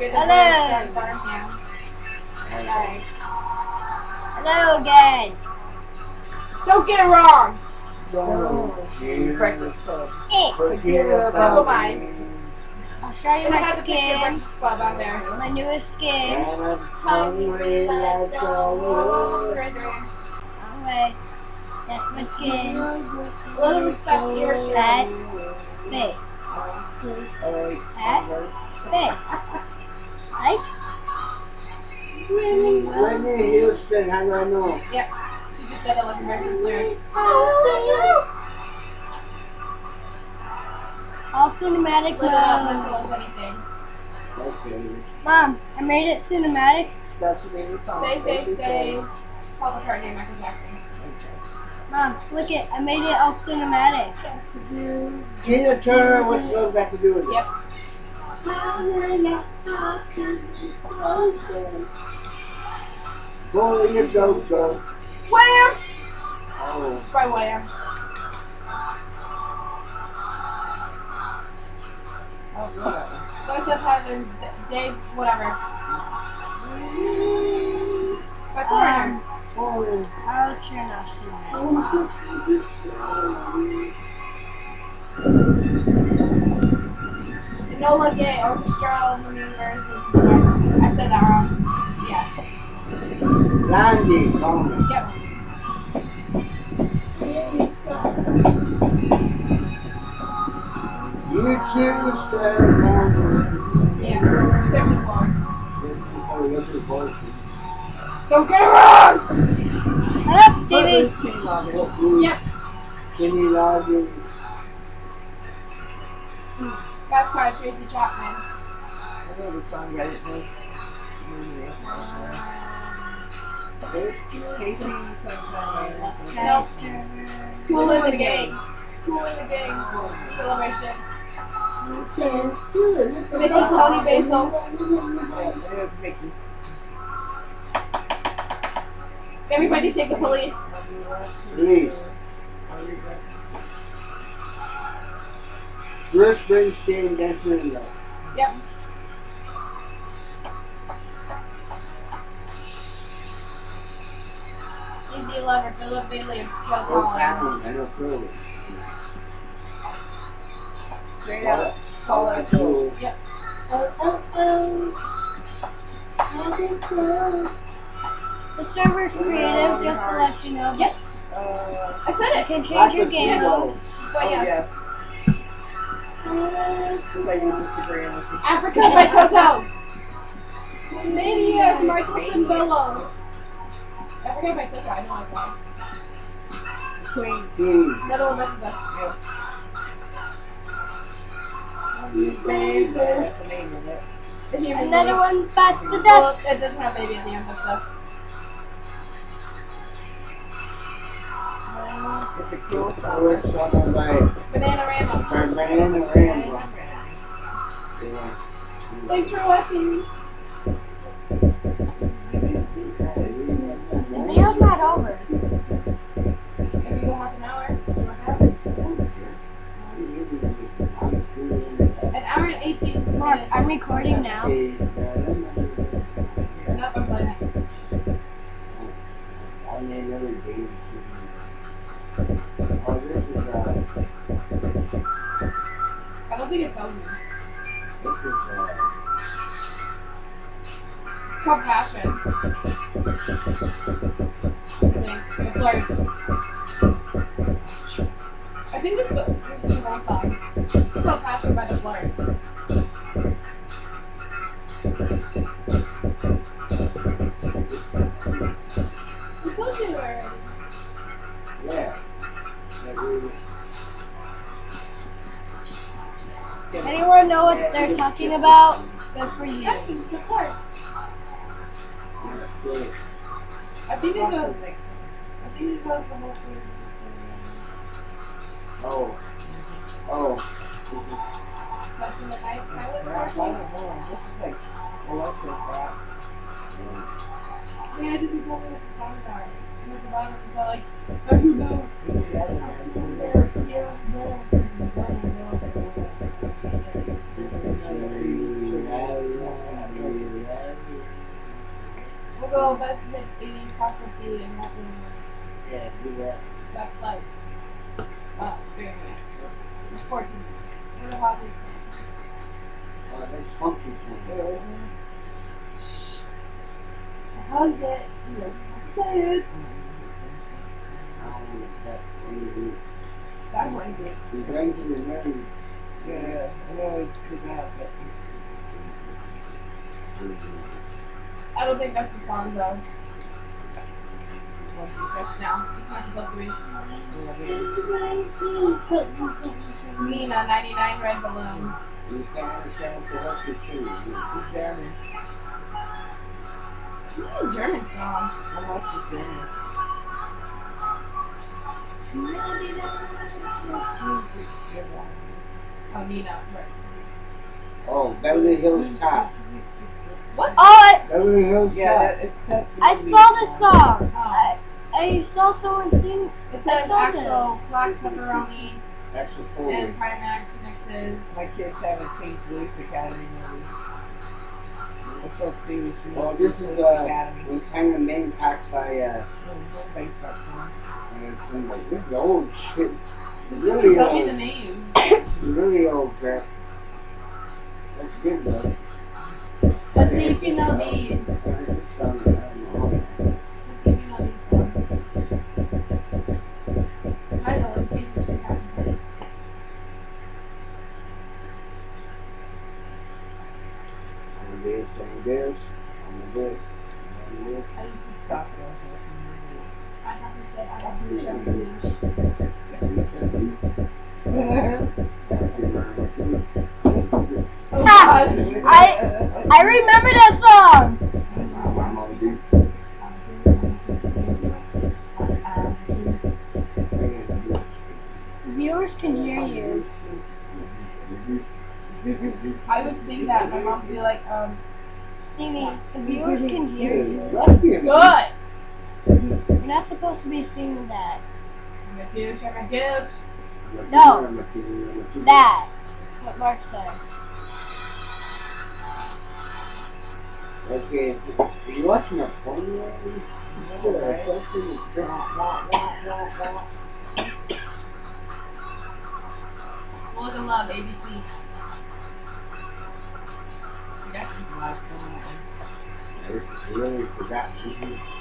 You're the Hello. first farm now. Sorry. Hello again. Don't get it wrong. Breakfast Club. Eh, Compromise. I'll show you And my has a picture of skin. Club on there. My newest skin. hungry like a wolf. Anyway, that's my skin. A little respect to your. Head, face, head, face. Like? Whitney Houston, how do I know? Yep. She just said it like a breakfast lyrics. All cinematic Live it up mode. until it's. Okay. Mom, I made it cinematic. That's the name of the song. Stay, stay, stay. Paul McCartney, Michael Jackson. Mom, look it. I made it all cinematic. Tina Turner, what's love got to do with it? Yep. Boy, you go, go. Wham! Oh, It's by Wham. So I said Tyler, Dave, whatever. By Foreigner. Um, oh. I'll turn off cinematic. Enola oh. Gay Orchestra in the new version. I said that wrong. Yeah. Blondie, call. Oh. Yep. You choose Sarah Yeah. Section one. Oh, this is voice. Don't get it wrong! Shut up, Stevie. Yep. Kenny Loggins. Hmm. That's by Tracy Chapman. I know the song, I didn't know. Casey Sunshine. Nope. Server. Cool in the game. Cool in the game. Celebration. Mickey, Toni Basil. Mickey. Everybody take the police. Please. Bruce Springsteen, Dancing in Love. Yep. Easy Lover, Philip Bailey, and Phil Oh, Collins. Alan, I know Phil. Straight out. Paula Cole. Yep. The server's creative, just to let you know. Yes. Uh, I said You it. can change your game people. mode. But yes. Looks like Africa by Toto. Mania, uh, Michael Sembello. Africa by Toto, I know that's why. Queen Bee. Another one messes us. Baby. That's the name of it. The human Another one bites the Well, dust. it doesn't have baby at the end of stuff. It's a cool song. It's sung by Bananarama. Banana Rambo. Yeah. Thanks for watching. The video's not over. If we go half an hour. An hour and 18 Mark. I'm recording now. Nope, I'm playing. I named every baby. Think it tells me. this is, uh, It's called Passion. I think. The Flirts. I think this is the, this is the wrong song. It's called Passion by the Flirts. Anyone know what they're talking about? Good for you. Yes, it's the Flirts. yeah. I think it goes. I think it goes the whole thing. Oh. Oh. Touching the night silence Rap, I circle. don't know. This is like, oh, that's just rap. Yeah, it doesn't tell me what the songs are. And at the bottom it's all like, how do you know? There, Google best hits 80s pop with the and that's in Yeah, do that. That's like uh 30 minutes. It's 14 minutes. What about these things? Oh, that's funky thing. How's it? You know, say it. I don't know that. Maybe. That might be. He's ready to remember. Yeah, I know it's too bad, but I don't think that's the song though. No, it's not supposed to be. Mina, 99 red balloons. This is a German song. I like the German. Oh, Nina, right. Oh, Beverly Hills Cop. What? Oh, I, Beverly Hills Yeah, Cop. that, it's that I saw this song. song. I, I saw someone sing. It says saw Axel, this. Black Pepperoni, Axel Foley. and Primax mixes. My kids haven't seen Police Academy movie. It's so serious. you know, Well, this is uh, Academy. was kind of name packed by uh, Mm, based on song. and it's been like this is old shit. Just Really tell me the old. name. Really old crap. That's good though. Let's see if you know these. You know these. I know, it's from Captain Place. On this, on this, on this, on this. I used to, Stop it, I I have to say, I have to check the news. Oh Ha! god. I I remember that song. Viewers can hear you. I would sing that. My mom would be like, um, Stevie, the viewers can hear you. good. You're not supposed to be singing that. I'm a goose, I'm a goose. No. That. That's what Mark said. Okay, are you watching a porno? Look and love, ABC. Yes. I really forgot. I named it.